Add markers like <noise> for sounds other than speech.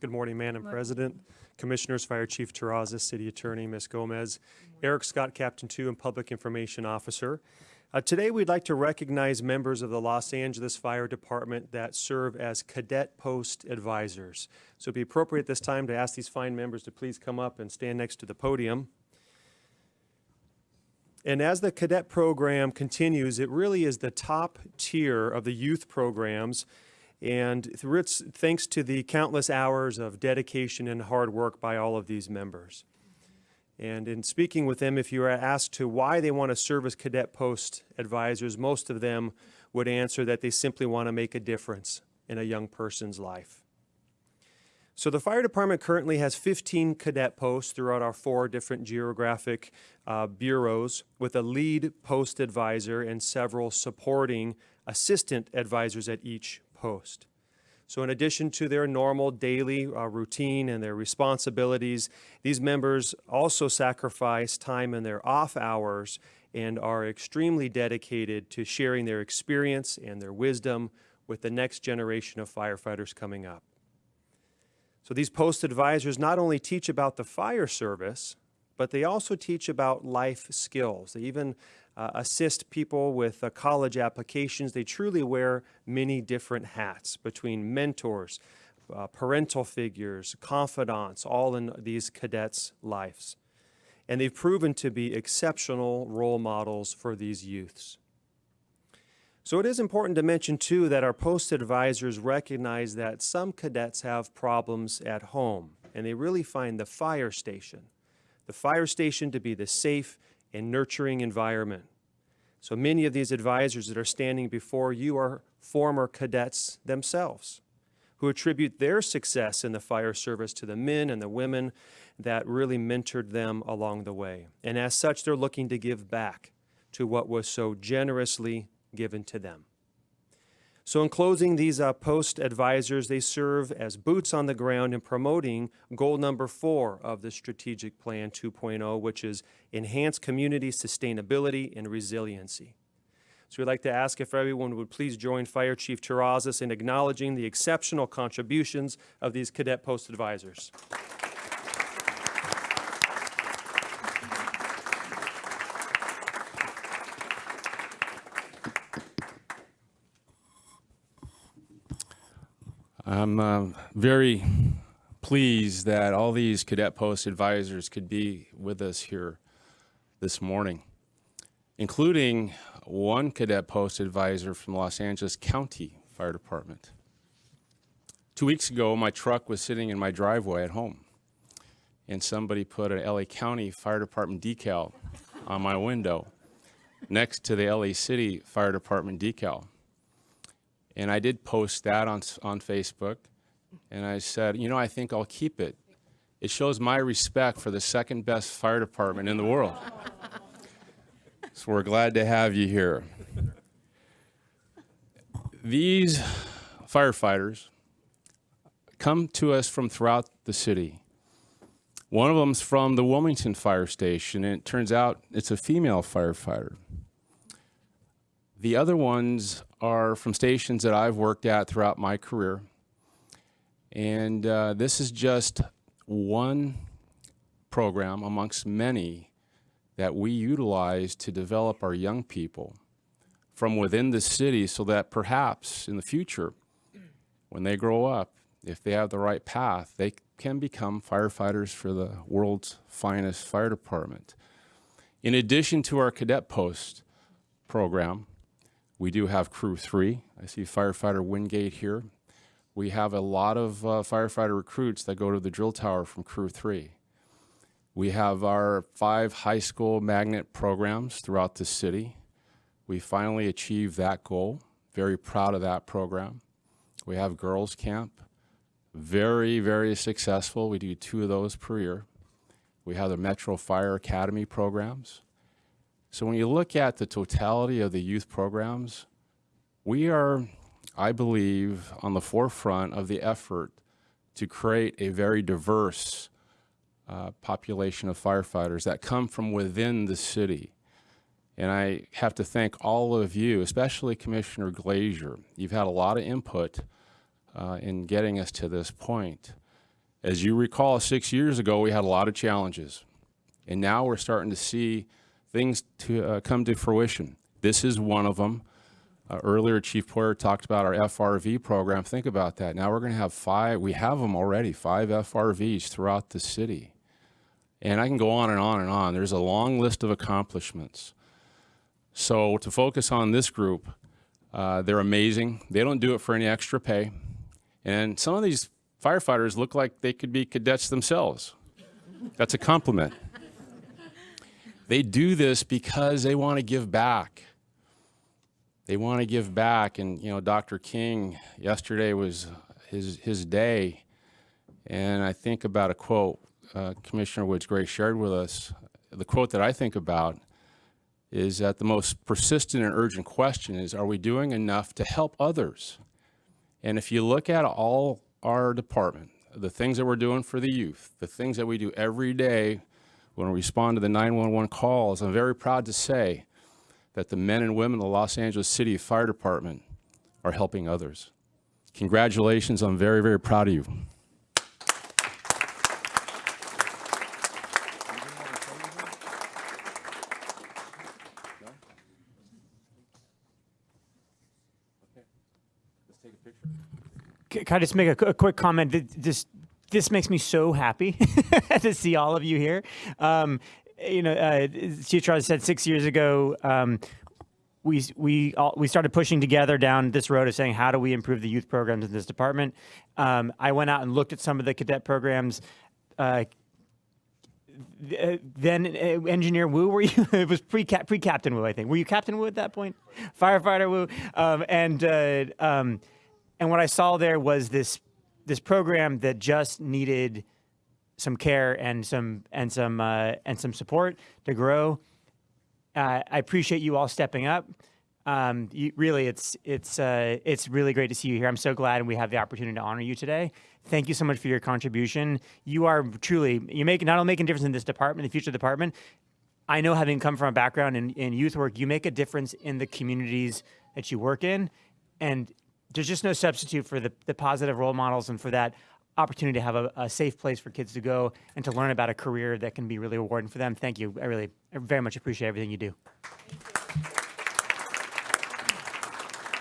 Good morning, Madam President, Commissioners, Fire Chief Terrazas, City Attorney Ms. Gomez, Erik Scott, Captain 2 and Public Information Officer. Uh, Today, we'd like to recognize members of the Los Angeles Fire Department that serve as cadet post advisors. So it'd be appropriate this time to ask these fine members to please come up and stand next to the podium. And as the cadet program continues, it really is the top tier of the youth programs. And it's thanks to the countless hours of dedication and hard work by all of these members. And in speaking with them, if you are asked to why they want to serve as cadet post advisors, most of them would answer that they simply want to make a difference in a young person's life. So the fire department currently has 15 cadet posts throughout our four different geographic uh, bureaus with a lead post advisor and several supporting assistant advisors at each post. So in addition to their normal daily uh, routine and their responsibilities, these members also sacrifice time in their off hours and are extremely dedicated to sharing their experience and their wisdom with the next generation of firefighters coming up. So these post advisors not only teach about the fire service, but they also teach about life skills. They even uh, assist people with uh, college applications. They truly wear many different hats between mentors, uh, parental figures, confidants, all in these cadets' lives. And they've proven to be exceptional role models for these youths. So it is important to mention too that our post advisors recognize that some cadets have problems at home and they really find the fire station, the fire station to be the safe and nurturing environment. So many of these advisors that are standing before you are former cadets themselves who attribute their success in the fire service to the men and the women that really mentored them along the way. And as such, they're looking to give back to what was so generously given to them. So in closing, these uh, post advisors, they serve as boots on the ground in promoting goal number four of the Strategic Plan 2.0, which is enhance community sustainability and resiliency. So we'd like to ask if everyone would please join Fire Chief Terrazas in acknowledging the exceptional contributions of these cadet post advisors. I'm uh, very pleased that all these cadet post advisors could be with us here this morning, including one cadet post advisor from Los Angeles County Fire Department. Two weeks ago, my truck was sitting in my driveway at home, and somebody put an LA County Fire Department decal on my window next to the LA City Fire Department decal. And I did post that on, on Facebook. And I said, you know, I think I'll keep it. It shows my respect for the second best fire department in the world. <laughs> so we're glad to have you here. These firefighters come to us from throughout the city. One of them's from the Wilmington Fire Station, and it turns out it's a female firefighter. The other ones are from stations that I've worked at throughout my career. And uh, this is just one program amongst many that we utilize to develop our young people from within the city so that perhaps in the future, when they grow up, if they have the right path, they can become firefighters for the world's finest fire department. In addition to our cadet post program, we do have Crew 3. I see firefighter Wingate here. We have a lot of uh, firefighter recruits that go to the drill tower from Crew 3. We have our five high school magnet programs throughout the city. We finally achieved that goal. Very proud of that program. We have girls camp. Very, very successful. We do two of those per year. We have the Metro Fire Academy programs. So when you look at the totality of the youth programs, we are, I believe, on the forefront of the effort to create a very diverse uh, population of firefighters that come from within the city. And I have to thank all of you, especially Commissioner Glazier. You've had a lot of input uh, in getting us to this point. As you recall, six years ago, we had a lot of challenges. And now we're starting to see things to uh, come to fruition. This is one of them. Uh, earlier, Chief Poyer talked about our FRV program. Think about that. Now we're going to have five, we have them already, five FRVs throughout the city. And I can go on and on and on. There's a long list of accomplishments. So to focus on this group, uh, they're amazing. They don't do it for any extra pay. And some of these firefighters look like they could be cadets themselves. That's a compliment. They do this because they want to give back. They want to give back. And, you know, Dr. King, yesterday was his, his day. And I think about a quote uh, Commissioner Woods Gray shared with us. The quote that I think about is that the most persistent and urgent question is, are we doing enough to help others? And if you look at all our department, the things that we're doing for the youth, the things that we do every day when we respond to the 911 calls, I'm very proud to say that the men and women of the Los Angeles City Fire Department are helping others. Congratulations, I'm very, very proud of you. Can I just make a, a quick comment? Th- This makes me so happy <laughs> to see all of you here. Um, you know, uh, said six years ago. Um, we we all, we started pushing together down this road of saying how do we improve the youth programs in this department. Um, I went out and looked at some of the cadet programs. Uh, uh, then uh, engineer Wu, were you? <laughs> it was pre pre Captain Wu, I think. Were you Captain Wu at that point? Firefighter Wu, um, and uh, um, and what I saw there was this this program that just needed some care and some and some uh, and some support to grow. Uh, I appreciate you all stepping up. Um, you, really, it's it's uh, it's really great to see you here. I'm so glad we have the opportunity to honor you today. Thank you so much for your contribution. You are truly you make not only making a difference in this department, the future department. I know, having come from a background in, in youth work, you make a difference in the communities that you work in, and there's just no substitute for the, the positive role models and for that opportunity to have a, a safe place for kids to go and to learn about a career that can be really rewarding for them. Thank you. I really, I very much appreciate everything you do.